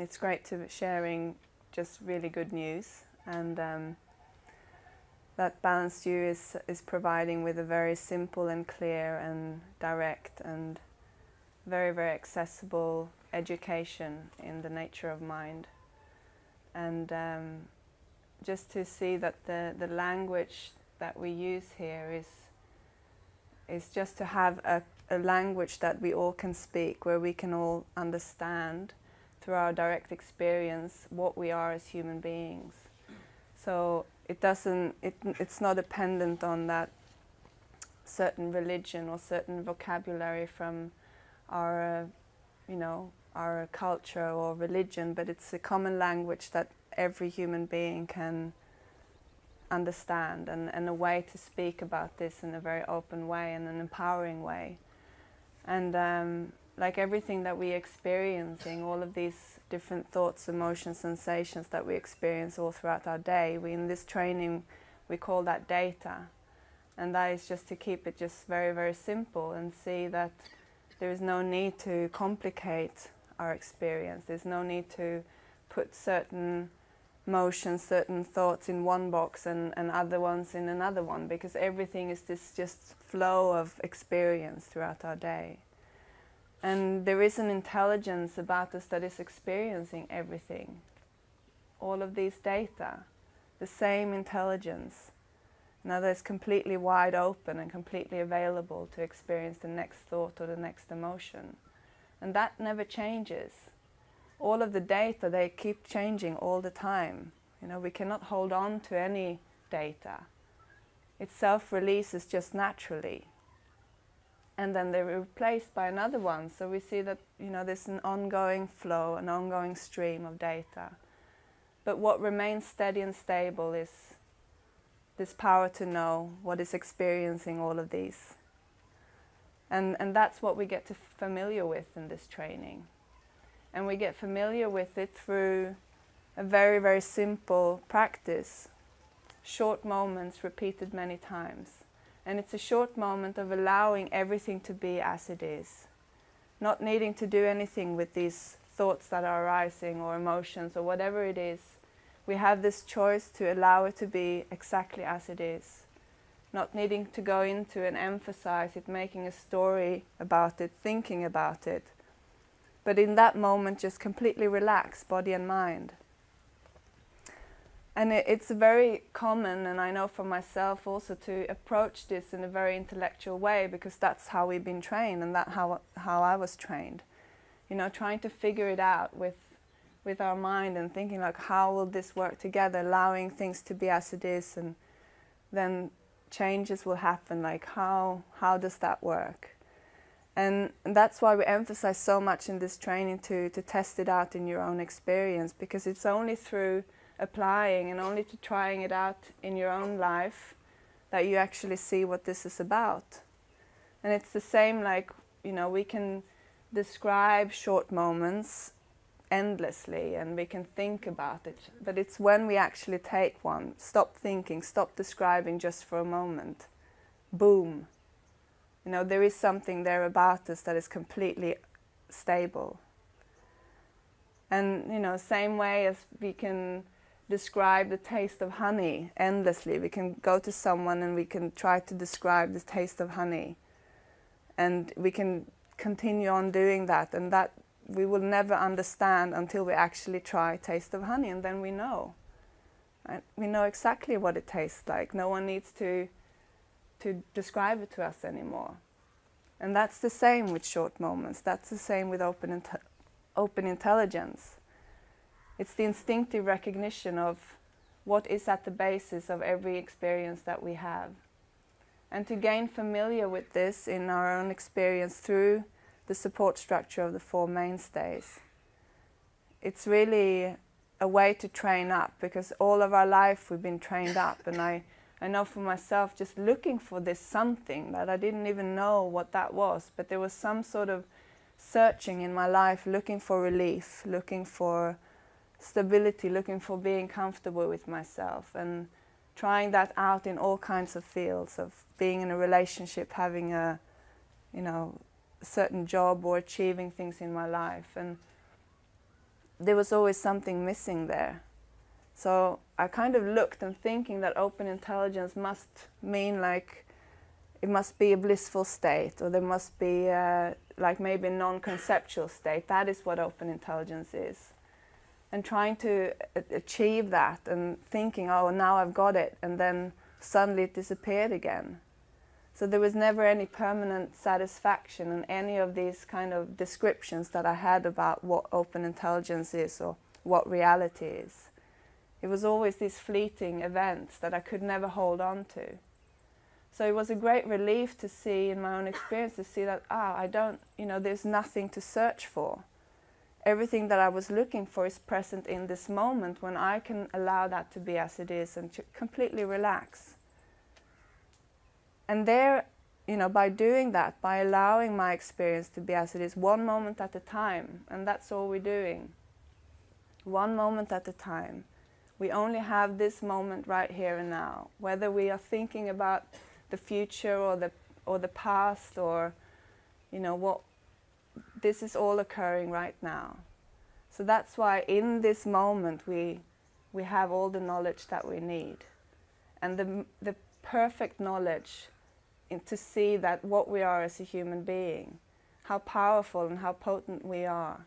it's great to be sharing just really good news and um, that Balanced View is, is providing with a very simple and clear and direct and very, very accessible education in the nature of mind. And um, just to see that the, the language that we use here is, is just to have a, a language that we all can speak, where we can all understand through our direct experience what we are as human beings. So it doesn't, it, it's not dependent on that certain religion or certain vocabulary from our, uh, you know, our culture or religion, but it's a common language that every human being can understand and, and a way to speak about this in a very open way and an empowering way. And um, like everything that we're experiencing, all of these different thoughts, emotions, sensations that we experience all throughout our day, we in this training we call that data. And that is just to keep it just very, very simple and see that there is no need to complicate our experience. There's no need to put certain motions, certain thoughts in one box and, and other ones in another one because everything is this just flow of experience throughout our day. And there is an intelligence about us that is experiencing everything. All of these data, the same intelligence. Now that is completely wide open and completely available to experience the next thought or the next emotion. And that never changes. All of the data, they keep changing all the time. You know, we cannot hold on to any data. It self-releases just naturally and then they're replaced by another one. So we see that you know there's an ongoing flow, an ongoing stream of data. But what remains steady and stable is this power to know what is experiencing all of these. And, and that's what we get to familiar with in this training. And we get familiar with it through a very, very simple practice, short moments repeated many times. And it's a short moment of allowing everything to be as it is. Not needing to do anything with these thoughts that are arising or emotions or whatever it is. We have this choice to allow it to be exactly as it is. Not needing to go into and emphasize it, making a story about it, thinking about it. But in that moment, just completely relax body and mind. And it, it's very common, and I know for myself also, to approach this in a very intellectual way because that's how we've been trained and that's how, how I was trained. You know, trying to figure it out with, with our mind and thinking like, how will this work together, allowing things to be as it is and then changes will happen, like how, how does that work? And that's why we emphasize so much in this training to, to test it out in your own experience because it's only through applying and only to trying it out in your own life that you actually see what this is about. And it's the same like, you know, we can describe short moments endlessly and we can think about it. But it's when we actually take one, stop thinking, stop describing just for a moment, boom. You know, there is something there about us that is completely stable. And, you know, same way as we can describe the taste of honey endlessly. We can go to someone and we can try to describe the taste of honey. And we can continue on doing that and that we will never understand until we actually try taste of honey and then we know. We know exactly what it tastes like. No one needs to, to describe it to us anymore. And that's the same with short moments. That's the same with open, open intelligence. It's the instinctive recognition of what is at the basis of every experience that we have. And to gain familiar with this in our own experience through the support structure of the Four Mainstays. It's really a way to train up because all of our life we've been trained up and I, I know for myself just looking for this something that I didn't even know what that was but there was some sort of searching in my life looking for relief, looking for stability, looking for being comfortable with myself and trying that out in all kinds of fields of being in a relationship, having a, you know, certain job or achieving things in my life. And there was always something missing there. So I kind of looked and thinking that open intelligence must mean like it must be a blissful state or there must be a, like maybe a non-conceptual state. That is what open intelligence is. And trying to achieve that and thinking, oh, now I've got it, and then suddenly it disappeared again. So there was never any permanent satisfaction in any of these kind of descriptions that I had about what open intelligence is or what reality is. It was always these fleeting events that I could never hold on to. So it was a great relief to see in my own experience to see that, ah, I don't, you know, there's nothing to search for. Everything that I was looking for is present in this moment when I can allow that to be as it is and to completely relax. And there, you know, by doing that, by allowing my experience to be as it is, one moment at a time, and that's all we're doing. One moment at a time. We only have this moment right here and now. Whether we are thinking about the future or the or the past or you know what this is all occurring right now. So that's why in this moment we we have all the knowledge that we need. And the the perfect knowledge in, to see that what we are as a human being how powerful and how potent we are.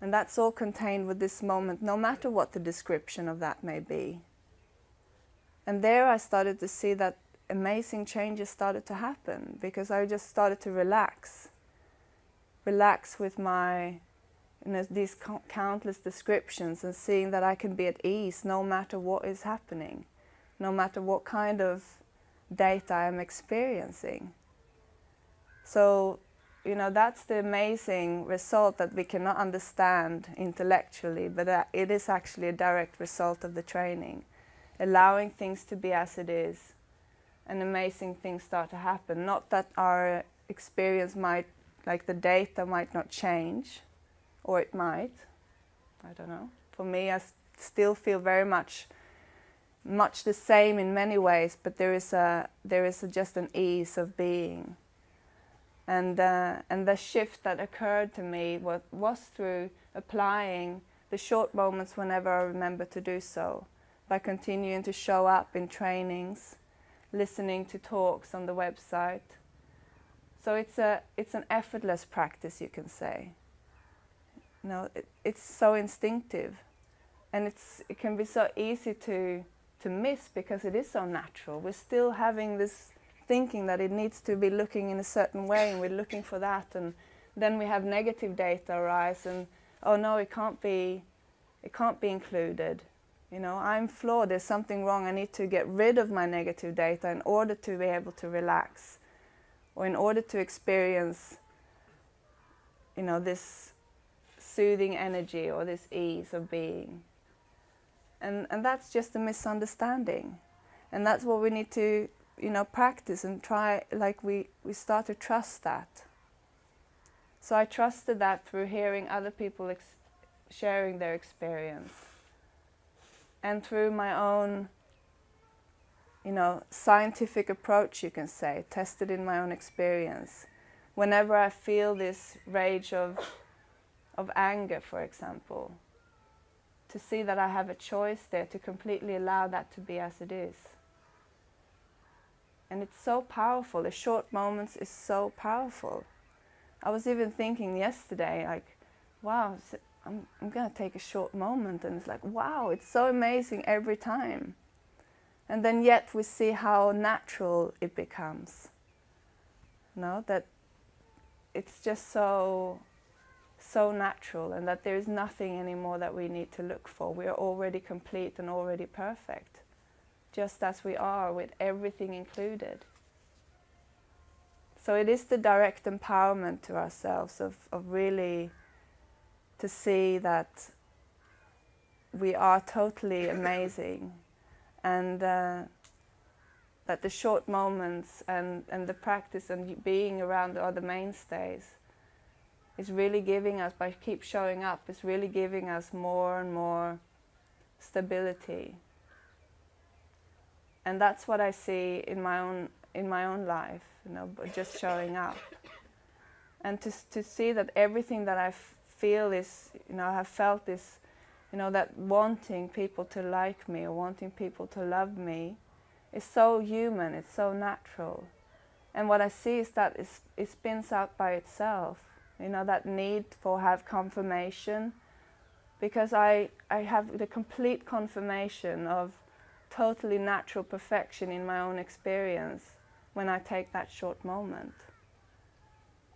And that's all contained with this moment no matter what the description of that may be. And there I started to see that amazing changes started to happen because I just started to relax. Relax with my, you know, these countless descriptions and seeing that I can be at ease no matter what is happening, no matter what kind of data I'm experiencing. So, you know, that's the amazing result that we cannot understand intellectually, but that it is actually a direct result of the training allowing things to be as it is, and amazing things start to happen. Not that our experience might, like the data might not change, or it might, I don't know. For me, I still feel very much much the same in many ways, but there is a there is a, just an ease of being. And uh, and the shift that occurred to me was was through applying the short moments whenever I remember to do so by continuing to show up in trainings, listening to talks on the website. So it's, a, it's an effortless practice, you can say. You know, it, it's so instinctive and it's, it can be so easy to, to miss because it is so natural. We're still having this thinking that it needs to be looking in a certain way and we're looking for that and then we have negative data arise and oh no, it can't be, it can't be included. You know, I'm flawed, there's something wrong, I need to get rid of my negative data in order to be able to relax or in order to experience, you know, this soothing energy or this ease of being. And, and that's just a misunderstanding. And that's what we need to, you know, practice and try, like we, we start to trust that. So I trusted that through hearing other people sharing their experience and through my own you know, scientific approach, you can say, tested in my own experience. Whenever I feel this rage of, of anger, for example, to see that I have a choice there to completely allow that to be as it is. And it's so powerful, the short moments is so powerful. I was even thinking yesterday, like, wow, I'm, I'm going to take a short moment and it's like, wow, it's so amazing every time. And then yet we see how natural it becomes. Know, that it's just so, so natural and that there is nothing anymore that we need to look for. We are already complete and already perfect, just as we are with everything included. So it is the direct empowerment to ourselves of, of really to see that we are totally amazing and uh, that the short moments and, and the practice and being around the mainstays is really giving us, by keep showing up, is really giving us more and more stability. And that's what I see in my own, in my own life, you know, just showing up. And to, to see that everything that I've feel is, you know, I have felt this, you know, that wanting people to like me or wanting people to love me is so human, it's so natural. And what I see is that it spins out by itself, you know, that need for have confirmation, because I, I have the complete confirmation of totally natural perfection in my own experience when I take that short moment.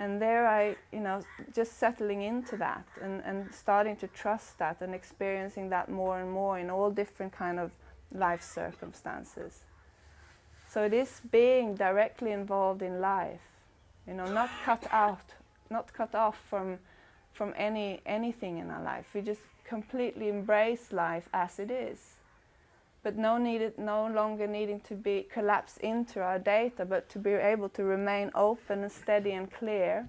And there I, you know, just settling into that and, and starting to trust that and experiencing that more and more in all different kind of life circumstances. So it is being directly involved in life, you know, not cut out, not cut off from, from any, anything in our life. We just completely embrace life as it is. But no, needed, no longer needing to be collapsed into our data, but to be able to remain open and steady and clear,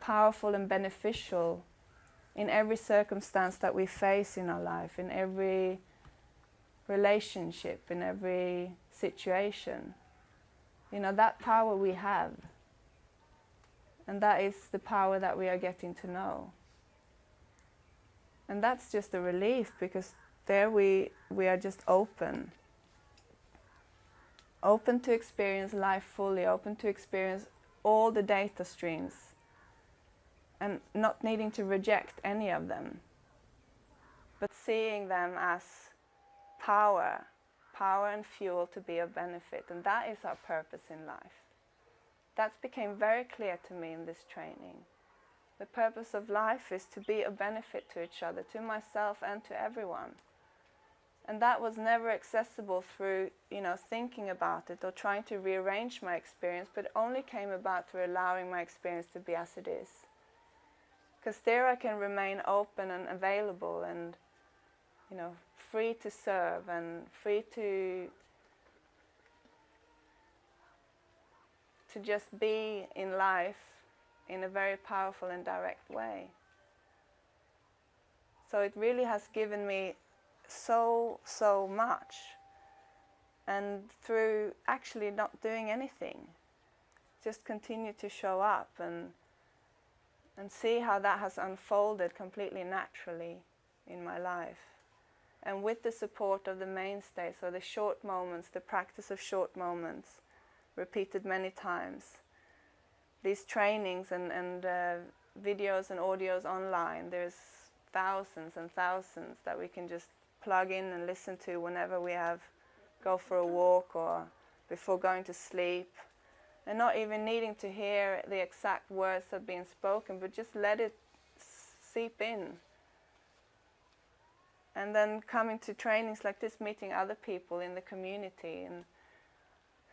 powerful and beneficial in every circumstance that we face in our life, in every relationship, in every situation. You know, that power we have. And that is the power that we are getting to know. And that's just a relief because there we, we are just open. Open to experience life fully, open to experience all the data streams and not needing to reject any of them, but seeing them as power power and fuel to be of benefit. And that is our purpose in life. That became very clear to me in this training. The purpose of life is to be of benefit to each other, to myself and to everyone. And that was never accessible through, you know, thinking about it or trying to rearrange my experience, but only came about through allowing my experience to be as it is. Because there I can remain open and available and, you know, free to serve and free to to just be in life in a very powerful and direct way. So it really has given me so, so much. And through actually not doing anything, just continue to show up and, and see how that has unfolded completely naturally in my life and with the support of the mainstay, so the short moments, the practice of short moments, repeated many times. These trainings and, and uh, videos and audios online, there's thousands and thousands that we can just plug in and listen to whenever we have go for a walk or before going to sleep and not even needing to hear the exact words that are being spoken but just let it seep in and then coming to trainings like this, meeting other people in the community and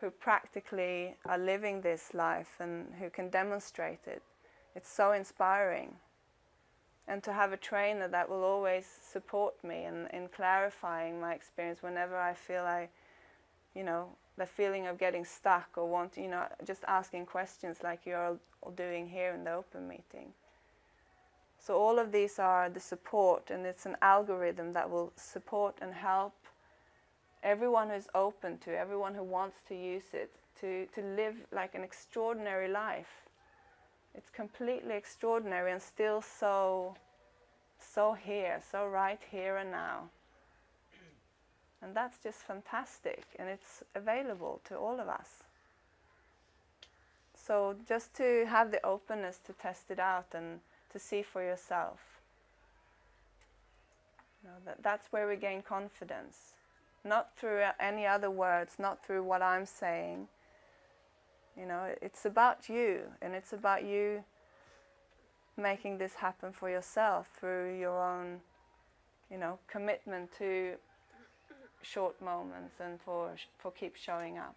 who practically are living this life and who can demonstrate it. It's so inspiring. And to have a trainer that will always support me in, in clarifying my experience whenever I feel I, you know, the feeling of getting stuck or wanting, you know, just asking questions like you're doing here in the open meeting. So all of these are the support and it's an algorithm that will support and help everyone who's open to, everyone who wants to use it, to, to live like an extraordinary life. It's completely extraordinary and still so, so here, so right here and now. And that's just fantastic and it's available to all of us. So just to have the openness to test it out and to see for yourself. You know, that, that's where we gain confidence. Not through any other words, not through what I'm saying. You know, it's about you, and it's about you making this happen for yourself through your own, you know, commitment to short moments and for, for keep showing up.